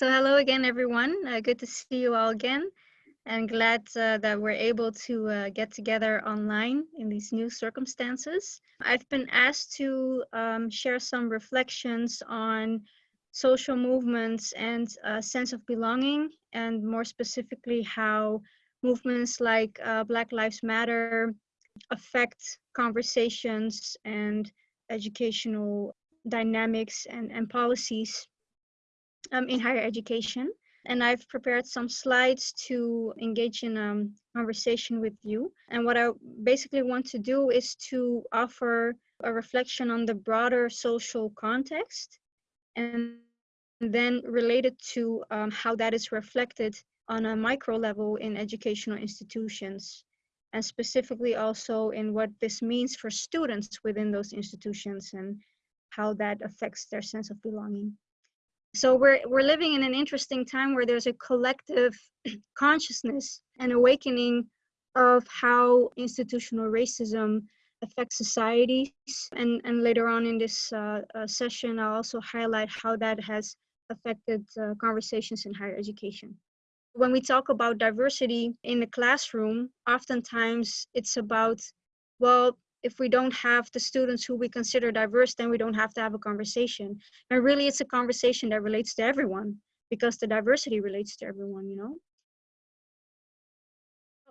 So hello again, everyone. Uh, good to see you all again and glad uh, that we're able to uh, get together online in these new circumstances. I've been asked to um, share some reflections on social movements and a sense of belonging, and more specifically, how movements like uh, Black Lives Matter affect conversations and educational dynamics and, and policies um, in higher education. And I've prepared some slides to engage in a um, conversation with you. And what I basically want to do is to offer a reflection on the broader social context and then related to um, how that is reflected on a micro level in educational institutions and specifically also in what this means for students within those institutions and how that affects their sense of belonging so we're we're living in an interesting time where there's a collective consciousness and awakening of how institutional racism affects societies. And and later on in this uh, uh, session i'll also highlight how that has affected uh, conversations in higher education. When we talk about diversity in the classroom oftentimes it's about well if we don't have the students who we consider diverse, then we don't have to have a conversation. And really, it's a conversation that relates to everyone because the diversity relates to everyone, you know?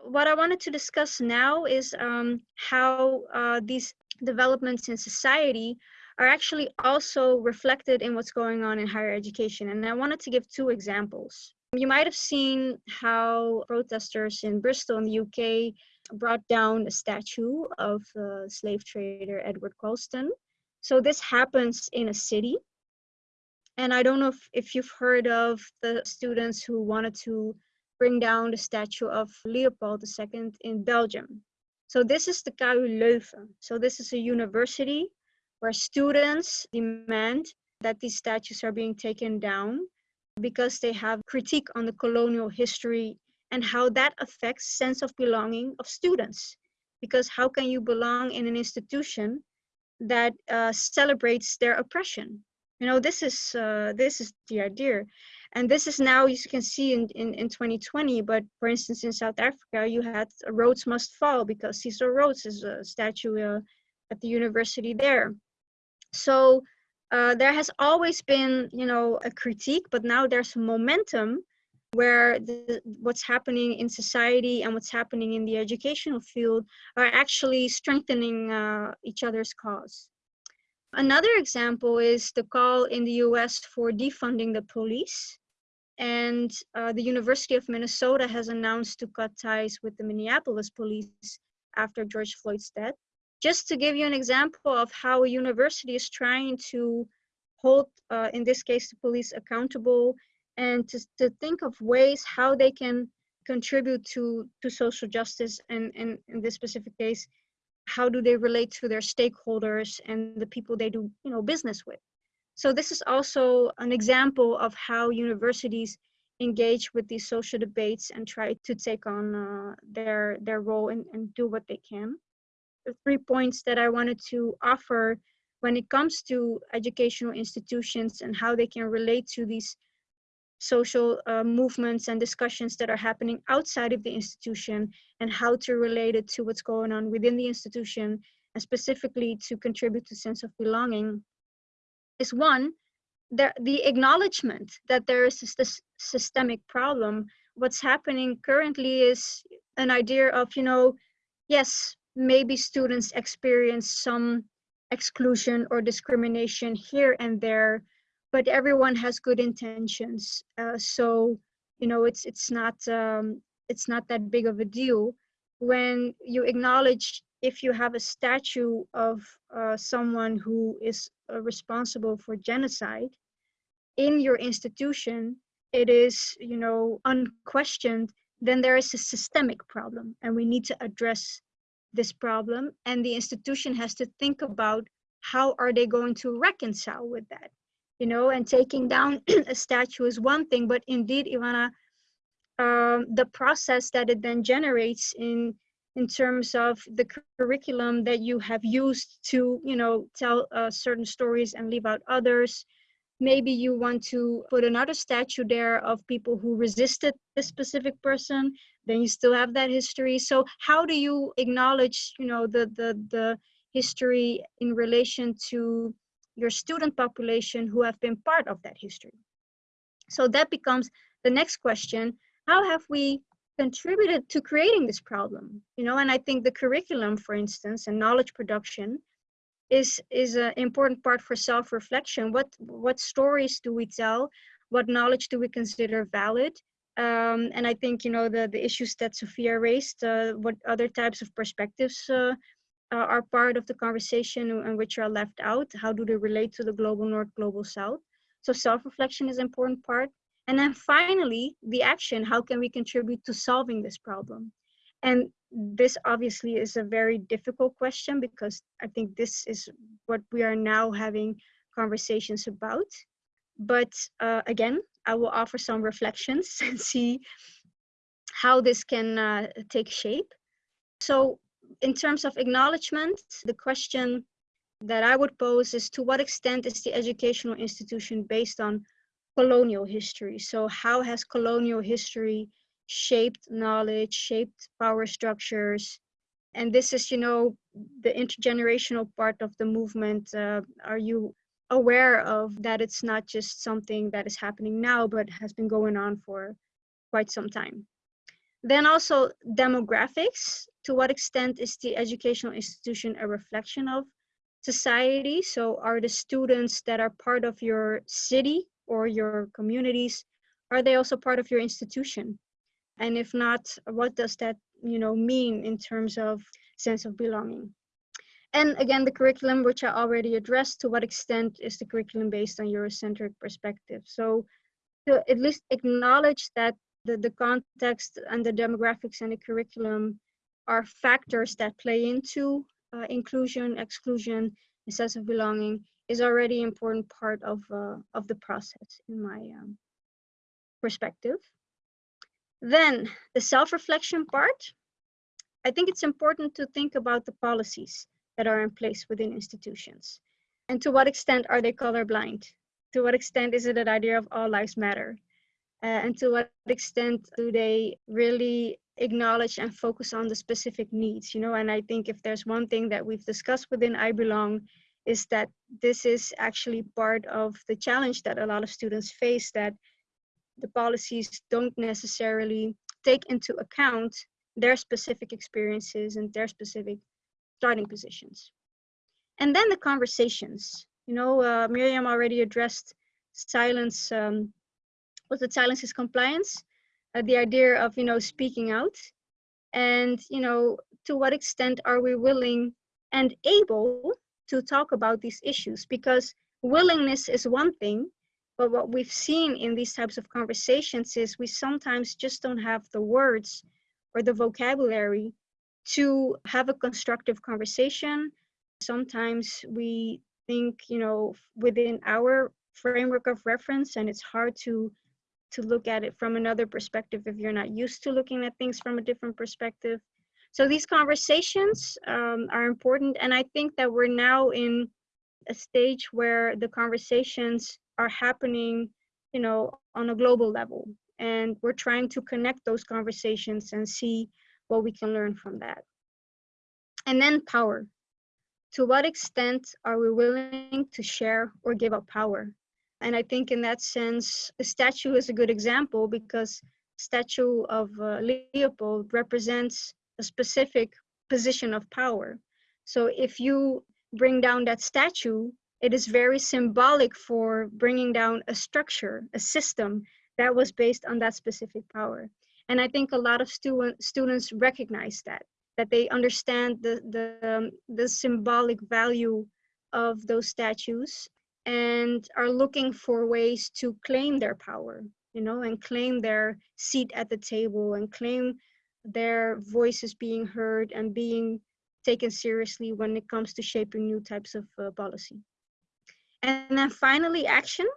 What I wanted to discuss now is um, how uh, these developments in society are actually also reflected in what's going on in higher education. And I wanted to give two examples. You might have seen how protesters in Bristol in the UK brought down a statue of uh, slave trader Edward Colston. So this happens in a city. And I don't know if, if you've heard of the students who wanted to bring down the statue of Leopold II in Belgium. So this is the KU Leuven. So this is a university where students demand that these statues are being taken down because they have critique on the colonial history and how that affects sense of belonging of students. Because how can you belong in an institution that uh, celebrates their oppression? You know this is uh, this is the idea. And this is now as you can see in, in, in 2020 but for instance in south africa you had rhodes must fall because cecil rhodes is a statue uh, at the university there. So uh, there has always been you know a critique but now there's momentum where the, what's happening in society and what's happening in the educational field are actually strengthening uh, each other's cause. Another example is the call in the US for defunding the police. And uh, the University of Minnesota has announced to cut ties with the Minneapolis police after George Floyd's death. Just to give you an example of how a university is trying to hold, uh, in this case, the police accountable and to, to think of ways how they can contribute to, to social justice and, and in this specific case, how do they relate to their stakeholders and the people they do you know business with. So this is also an example of how universities engage with these social debates and try to take on uh, their their role and, and do what they can. Three points that I wanted to offer when it comes to educational institutions and how they can relate to these social uh, movements and discussions that are happening outside of the institution and how to relate it to what's going on within the institution and specifically to contribute to sense of belonging is one the, the acknowledgement that there is this systemic problem. What's happening currently is an idea of you know yes maybe students experience some exclusion or discrimination here and there but everyone has good intentions. Uh, so, you know, it's it's not um, it's not that big of a deal when you acknowledge if you have a statue of uh, someone who is uh, responsible for genocide in your institution, it is, you know, unquestioned, then there is a systemic problem and we need to address this problem. And the institution has to think about how are they going to reconcile with that? you know, and taking down a statue is one thing, but indeed, Ivana, um, the process that it then generates in in terms of the curriculum that you have used to, you know, tell uh, certain stories and leave out others, maybe you want to put another statue there of people who resisted this specific person then you still have that history. So how do you acknowledge you know the the the history in relation to your student population who have been part of that history? So that becomes the next question. How have we contributed to creating this problem? You know and i think the curriculum for instance and knowledge production is is an important part for self-reflection. What what stories do we tell? What knowledge do we consider valid? Um, and i think you know the the issues that sophia raised uh, what other types of perspectives uh, are part of the conversation and which are left out. How do they relate to the global north global south? So self-reflection is an important part. And then finally the action. How can we contribute to solving this problem and this obviously is a very difficult question because I think this is what we are now having conversations about. But uh, again, I will offer some reflections and see how this can uh, take shape. So in terms of acknowledgement, the question that I would pose is to what extent is the educational institution based on colonial history? So how has colonial history shaped knowledge, shaped power structures. And this is, you know, the intergenerational part of the movement. Uh, are you aware of that it's not just something that is happening now, but has been going on for quite some time? Then also demographics. To what extent is the educational institution a reflection of society? So are the students that are part of your city or your communities, are they also part of your institution? And if not what does that you know mean in terms of sense of belonging? And again the curriculum which i already addressed to what extent is the curriculum based on eurocentric perspective? So to at least acknowledge that the, the context and the demographics and the curriculum are factors that play into uh, inclusion exclusion and sense of belonging is already an important part of uh, of the process in my um, perspective then the self-reflection part, I think it's important to think about the policies that are in place within institutions. And to what extent are they colorblind? To what extent is it an idea of all lives matter? Uh, and to what extent do they really acknowledge and focus on the specific needs, you know? And I think if there's one thing that we've discussed within I Belong is that this is actually part of the challenge that a lot of students face that the policies don't necessarily take into account their specific experiences and their specific starting positions. And then the conversations. You know, uh, Miriam already addressed silence, um, was silence is compliance? Uh, the idea of, you know, speaking out. And, you know, to what extent are we willing and able to talk about these issues? Because willingness is one thing, but what we've seen in these types of conversations is we sometimes just don't have the words or the vocabulary to have a constructive conversation. Sometimes we think, you know, within our framework of reference and it's hard to to look at it from another perspective if you're not used to looking at things from a different perspective. So these conversations um, are important. And I think that we're now in a stage where the conversations are happening, you know, on a global level. And we're trying to connect those conversations and see what we can learn from that. And then power. To what extent are we willing to share or give up power? And I think in that sense, a statue is a good example because statue of uh, Leopold represents a specific position of power. So if you bring down that statue, it is very symbolic for bringing down a structure, a system that was based on that specific power. And I think a lot of student, students recognize that, that they understand the, the, um, the symbolic value of those statues and are looking for ways to claim their power, you know, and claim their seat at the table and claim their voices being heard and being taken seriously when it comes to shaping new types of uh, policy. And then finally, action.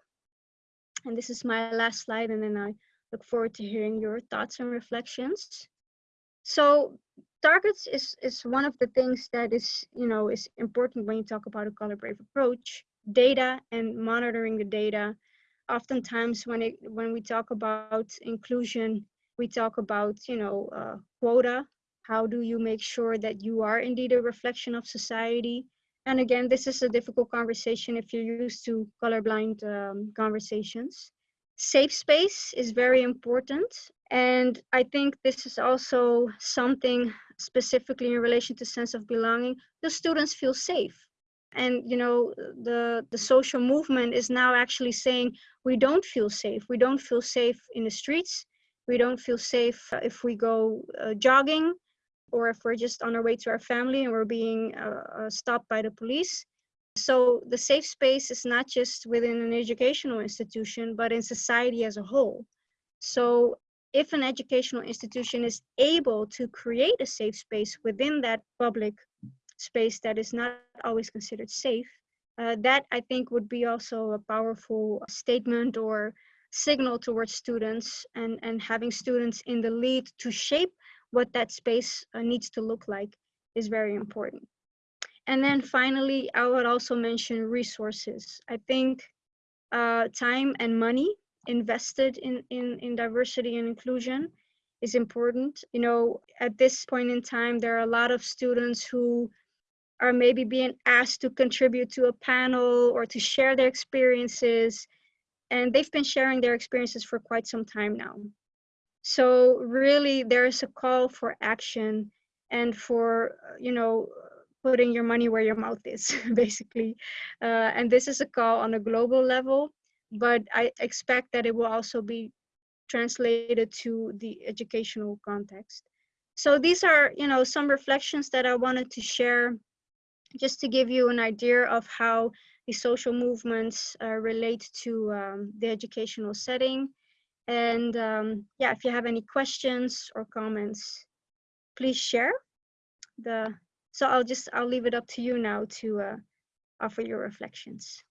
And this is my last slide, and then I look forward to hearing your thoughts and reflections. So targets is is one of the things that is you know is important when you talk about a color brave approach data and monitoring the data oftentimes when it when we talk about inclusion we talk about you know uh, quota how do you make sure that you are indeed a reflection of society and again this is a difficult conversation if you're used to colorblind um, conversations. Safe space is very important and i think this is also something specifically in relation to sense of belonging. The students feel safe. And you know the the social movement is now actually saying we don't feel safe. We don't feel safe in the streets. We don't feel safe if we go uh, jogging or if we're just on our way to our family and we're being uh, uh, stopped by the police. So the safe space is not just within an educational institution but in society as a whole. So if an educational institution is able to create a safe space within that public space that is not always considered safe, uh, that I think would be also a powerful statement or signal towards students and, and having students in the lead to shape what that space uh, needs to look like is very important. And then finally, I would also mention resources. I think uh, time and money invested in, in, in diversity and inclusion is important. You know, at this point in time, there are a lot of students who are maybe being asked to contribute to a panel or to share their experiences. And they've been sharing their experiences for quite some time now. So really there is a call for action and for, you know, putting your money where your mouth is, basically. Uh, and this is a call on a global level but I expect that it will also be translated to the educational context. So these are, you know, some reflections that I wanted to share just to give you an idea of how the social movements uh, relate to um, the educational setting. And um, yeah, if you have any questions or comments, please share the, so I'll just, I'll leave it up to you now to uh, offer your reflections.